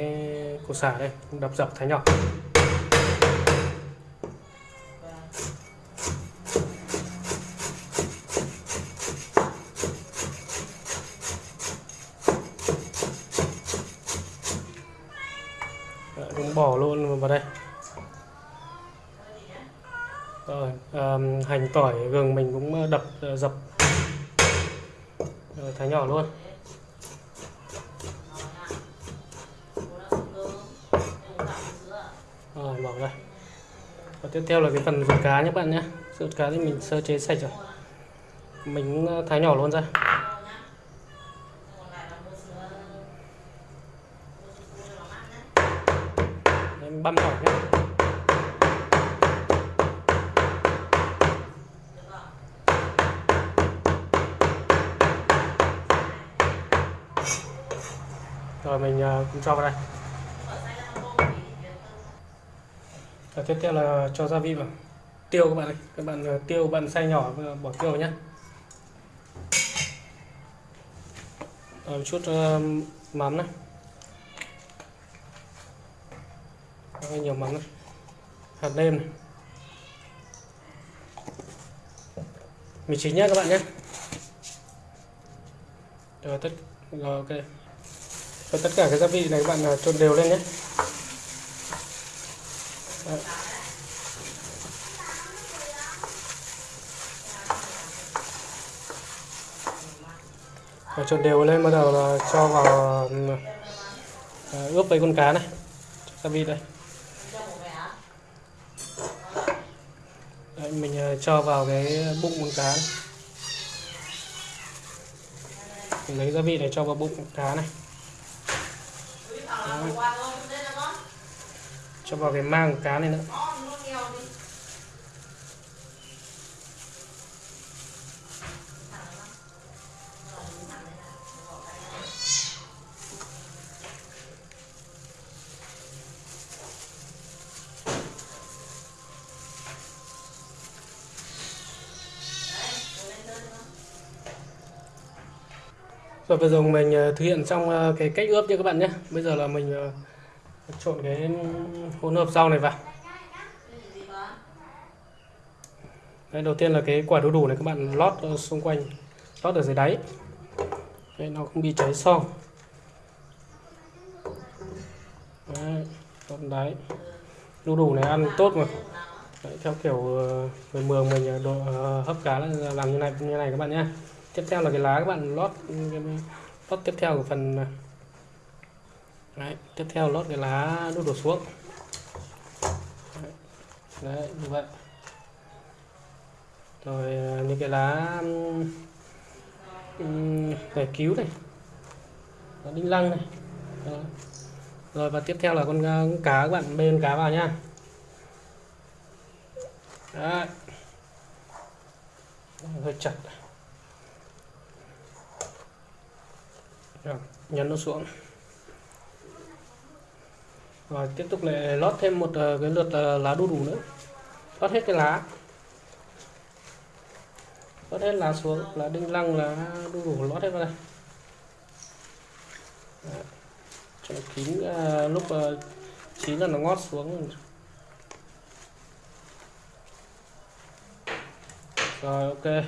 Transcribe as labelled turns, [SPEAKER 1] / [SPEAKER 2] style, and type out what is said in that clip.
[SPEAKER 1] cái củ xả đây đập dập thái nhỏ. Đấy, cũng bỏ luôn vào đây. Rồi um, hành tỏi gừng mình cũng đập ờ, dập. Rồi, thái nhỏ luôn. Rồi bỏ ra. Và tiếp theo là cái phần ruột cá nhé bạn nhé. Ruột cá thì mình sơ chế sạch rồi. Mình ờ, thái nhỏ luôn ra. Đấy, băm nhỏ nhé. Rồi mình cũng cho vào đây. Và tiếp theo là cho gia vị vào. Tiêu các bạn ơi các bạn ờ, tiêu bạn xay nhỏ bỏ tiêu vào nhé rồi một chút uh, mắm này. Hơi nhiều mắm này. Hạt nêm này. Mì chính nhé các bạn nhé rồi tất rồi ok. Rồi tất cả cái gia vị này các bạn ờ, trộn đều lên nhé Đấy. Và trộn đều lên bắt đầu là cho vào ừ, à, ướp với con cá này gia vị đây Đấy, mình à, cho vào cái bụng con cá này. Mình lấy gia vị này cho vào bụng con cá này Đấy cho vào cái mang của cá này nữa Rồi bây giờ mình ờ, thực hiện xong ờ, cái cách ướp nha các bạn nhé. Bây giờ là mình ờ, trộn cái hỗn hợp rau này vào. Đấy, đầu tiên là cái quả đu đủ này các bạn lót ở xung quanh, lót ở dưới đáy. Đấy, nó không bị cháy xong. Đấy, lót đáy. Đu đủ này ăn tốt mà. Đấy, theo kiểu ờ, người mường mình ờ, độ ờ, hấp cá là làm như này như này các bạn nhé. Tiếp theo là cái lá các bạn lót cái lót tiếp theo của phần Đấy, tiếp theo lót cái lá đút đổ xuống. Đấy, đấy như vậy. Rồi à, những cái lá um, cứu này lá đinh lăng này. Đó. rồi và tiếp theo là con, à, con cá các bạn bê con cá vào nha. Đấy hơi chặt. Rồi, nhấn nó xuống rồi tiếp tục lại lót thêm một uh, cái lượt uh, lá đu đủ nữa. Lót hết cái lá. Lót hết lá xuống. Lá đinh lăng lá đu đủ lót hết vào đây. Đấy. cho kín uh, lúc uh, chín là nó ngót xuống. Rồi ok.